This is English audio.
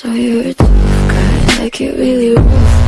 So you're a tough guy, like it really rough